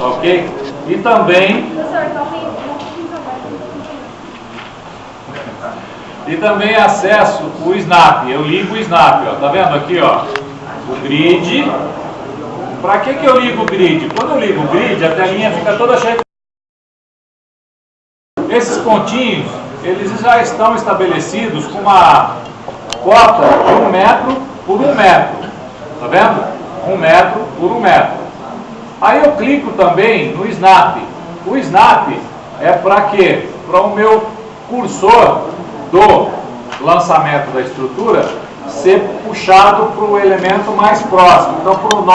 ok? E também e também acesso o Snap. Eu ligo o Snap, ó. Tá vendo aqui, ó? O grid. Para que que eu ligo o grid? Quando eu ligo o grid, a telinha fica toda cheia. Esses pontinhos, eles já estão estabelecidos com uma cota de um metro por um metro. Tá vendo? Um metro por um metro. Aí eu clico também no Snap. O Snap é para quê? Para o meu cursor do lançamento da estrutura ser puxado para o elemento mais próximo. Então, para o